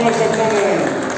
Vamos acompanhando.